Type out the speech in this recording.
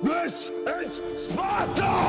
This is Sparta!